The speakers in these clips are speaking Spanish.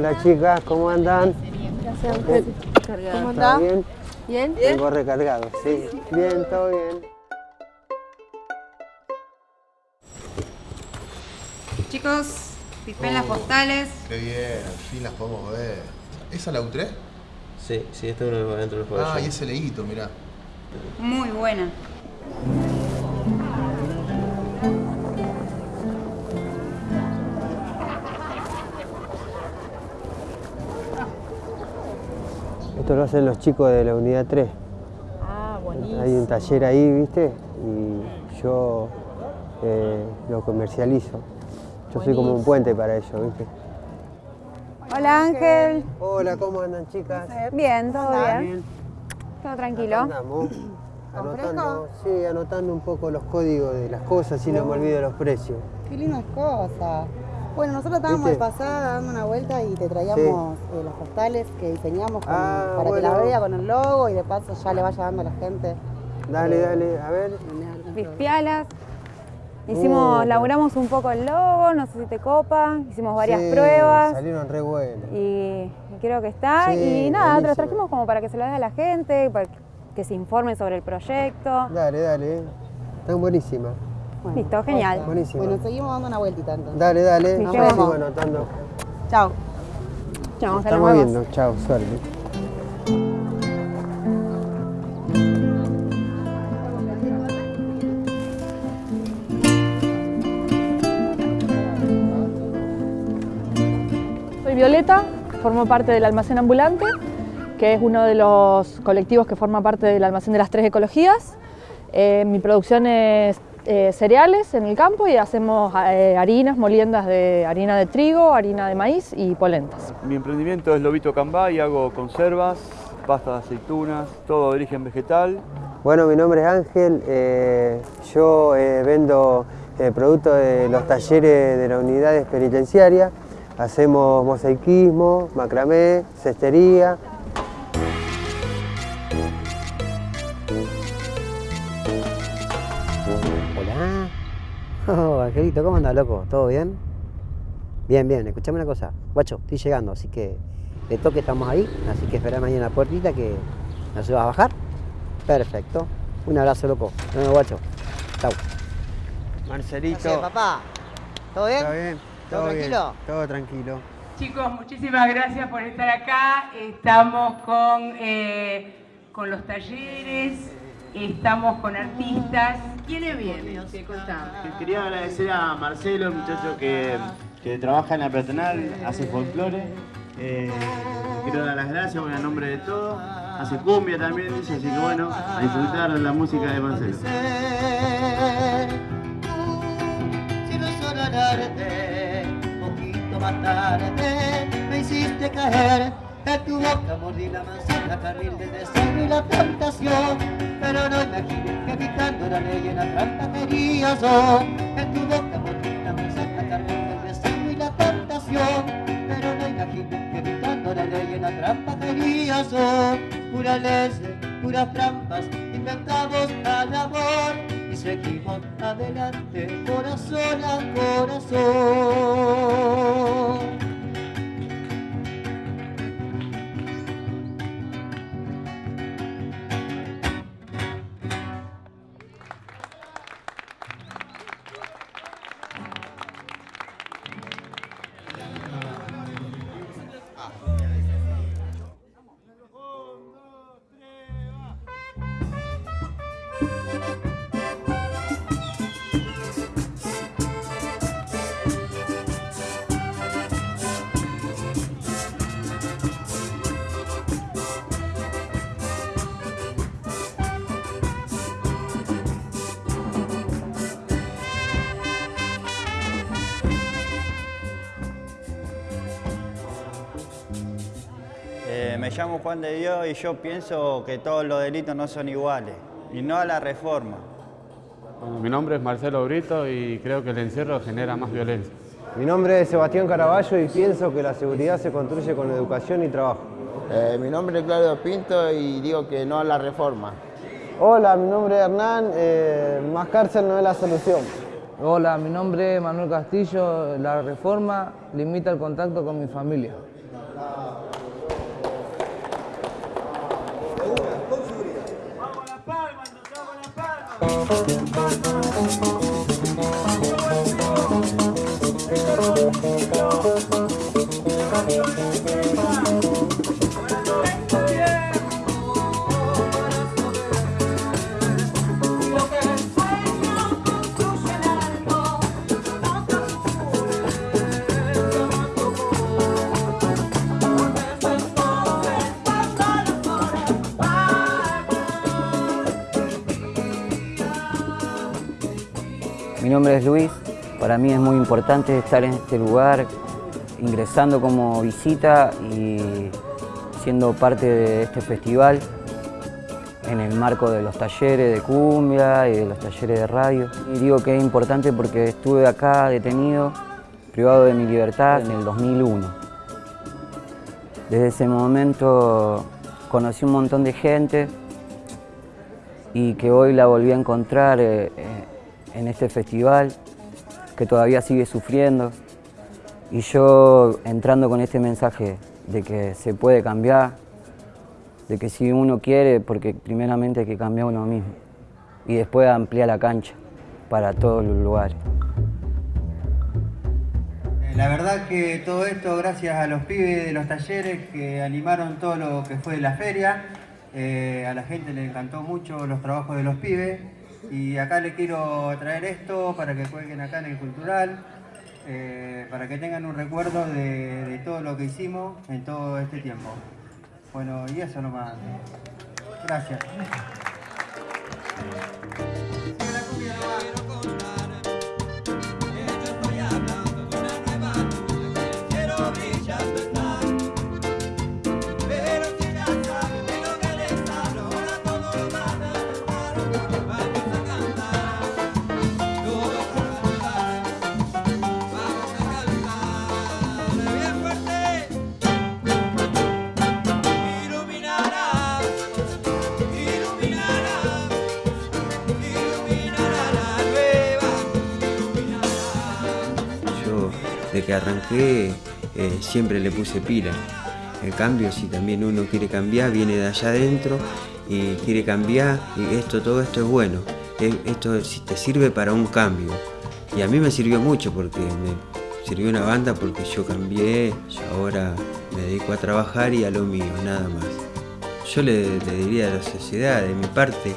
Hola chicas, ¿cómo andan? Gracias, ¿Cómo ¿Todo bien? ¿Bien? Vengo recargado, sí. Bien, todo bien. Chicos, pipen las postales. Qué bien, al fin las podemos ver. ¿Esa la U3? Sí, sí, este es uno dentro del juego. Ah, y ese leíto, mirá. Muy buena. Esto lo hacen los chicos de la unidad 3. Ah, buenísimo. Hay un taller ahí, ¿viste? Y yo eh, lo comercializo. Yo soy como un puente para ellos, ¿viste? Hola Ángel. Hola, ¿cómo andan chicas? Bien, todo bien. Bien. Todo tranquilo. Andamos. Anotando, sí, anotando un poco los códigos de las cosas y no me olvido los precios. Qué lindas cosas. Bueno, nosotros estábamos de pasada dando una vuelta y te traíamos eh, las postales que diseñamos con- Ah, para que las vea con el logo y de paso ya le vaya dando a la gente. Dale, dale, a ver. Pispialas. Hicimos, Uh. laburamos un poco el logo, no sé si te copa. Hicimos varias Sí, pruebas Salieron re buenos. y, y creo que está. Sí, y nada, te buenísimo. los trajimos como para que se lo dé a la gente, para que se informen sobre el proyecto. Dale, dale. Están buenísimas. Bueno, Listo, genial. Buenísimo. Bueno, seguimos dando una vueltita entonces. Dale, dale. Llevamos. sigo anotando. Chao. Chao, hasta Estamos viendo. Chao, suerte. Soy Violeta, formo parte del almacén ambulante, que es uno de los colectivos que forma parte del almacén de las tres ecologías. Eh, mi producción es eh, cereales en el campo y hacemos eh, harinas, moliendas de harina de trigo, harina de maíz y polentas. Mi emprendimiento es Lobito Cambá y hago conservas, pasta de aceitunas, todo de origen vegetal. Bueno, mi nombre es Ángel. eh, yo eh, vendo eh, productos de los talleres de las unidades penitenciarias. Hacemos mosaicismo, macramé, cestería. Oh, Angelito, ¿cómo andas, loco? ¿Todo bien? Bien, bien. Escuchame una cosa. Guacho, estoy llegando, así que de toque estamos ahí. Así que espera mañana en la puertita que nos vas a bajar. Perfecto. Un abrazo, loco. Nos vemos, guacho. Chau. Marcelito. papá. ¿Todo bien? ¿Está bien? ¿Todo tranquilo? Todo tranquilo. Chicos, muchísimas gracias por estar acá. Estamos con, eh, con los talleres, estamos con artistas. ¿Quiénes vienen? Quería agradecer a Marcelo, el muchacho que, que trabaja en la peatonal, hace folclore. Eh, quiero dar las gracias bueno, en nombre de todos. Hace cumbia también, dice, así que bueno, a disfrutar de la música de Marcelo. Sonarte, poquito más tarde, me hiciste caer. En tu boca mordí la manzana, carril del deseo y la tentación. Pero no imagines que picando la ley en la trampa quería yo. En tu boca mordí la manzana, carril del deseo y la tentación. Pero no imagines que picando la ley en la trampa quería yo. Pura ley, puras trampas, inventamos al amor y seguimos adelante, corazón a corazón. Eh, me llamo Juan de Dios y yo pienso que todos los delitos no son iguales y no a la reforma. Bueno, mi nombre es Marcelo Brito y creo que el encierro genera más violencia. Mi nombre es Sebastián Caraballo y pienso que la seguridad se construye con educación y trabajo. Eh, mi nombre es Claudio Pinto y digo que no a la reforma. Hola, mi nombre es Hernán. eh, más cárcel no es la solución. Hola, mi nombre es Manuel Castillo. La reforma limita el contacto con mi familia. Mi nombre es Luis, para mí es muy importante estar en este lugar, ingresando como visita y siendo parte de este festival en el marco de los talleres de cumbia y de los talleres de radio. Y digo que es importante porque estuve acá detenido, privado de mi libertad en el 2001. Desde ese momento conocí un montón de gente y que hoy la volví a encontrar eh, eh, en este festival, que todavía sigue sufriendo. Y yo entrando con este mensaje de que se puede cambiar, de que si uno quiere, porque primeramente hay que cambiar uno mismo y después ampliar la cancha para todos los lugares. La verdad que todo esto gracias a los pibes de los talleres que animaron todo lo que fue la feria. Eh, a la gente le encantó mucho los trabajos de los pibes. Y acá le quiero traer esto para que cuelguen acá en el cultural, eh, para que tengan un recuerdo de todo lo que hicimos en todo este tiempo. Bueno, y eso nomás. Gracias. De que arranqué, eh, siempre le puse pila. El cambio, si también uno quiere cambiar, viene de allá adentro y quiere cambiar, y esto, todo esto es bueno. Esto te sirve para un cambio. Y a mí me sirvió mucho porque me sirvió una banda porque yo cambié y ahora me dedico a trabajar y a lo mío, nada más. Yo le, le diría a la sociedad, de mi parte,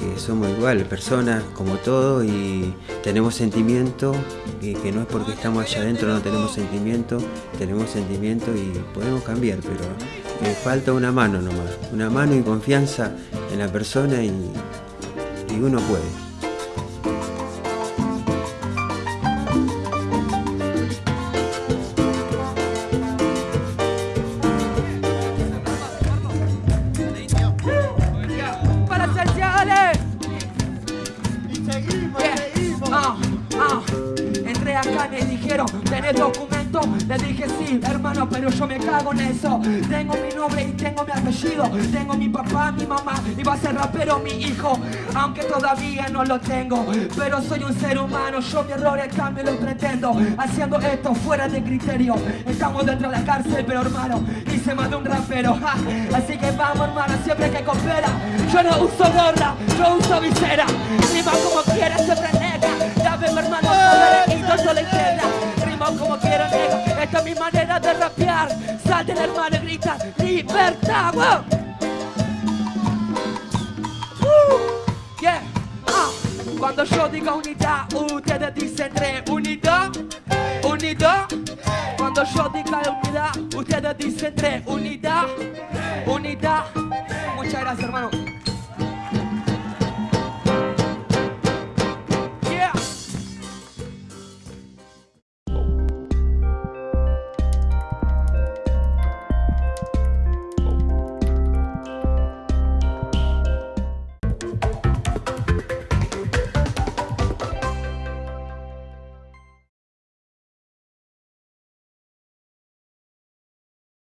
que somos iguales, personas como todos y tenemos sentimiento y que no es porque estamos allá adentro no tenemos sentimiento, tenemos sentimiento y podemos cambiar, pero me falta una mano nomás, una mano y confianza en la persona y uno puede. Me dijeron, ¿tenés documento? Le dije sí, hermano, pero yo me cago en eso. Tengo mi nombre y tengo mi apellido. Tengo mi papá, mi mamá y va a ser rapero mi hijo. Aunque todavía no lo tengo, pero soy un ser humano. Yo mi error el cambio lo pretendo. Haciendo esto fuera de criterio. Estamos dentro de la cárcel, pero hermano, hice más de un rapero. ja. Así que vamos, hermano, siempre que coopera. Yo no uso gorra, yo uso visera. Rima como quiera, siempre quinto le queda. Rima como quiero, nega. Esta es mi manera de rapear. Salten, hermano, y gritan libertad. wow. Uh, yeah, ah. Cuando yo digo unidad, ustedes dicen reunido, unido. Cuando yo diga unidad, ustedes dicen tres, unidad, unidad. Muchas gracias, hermano.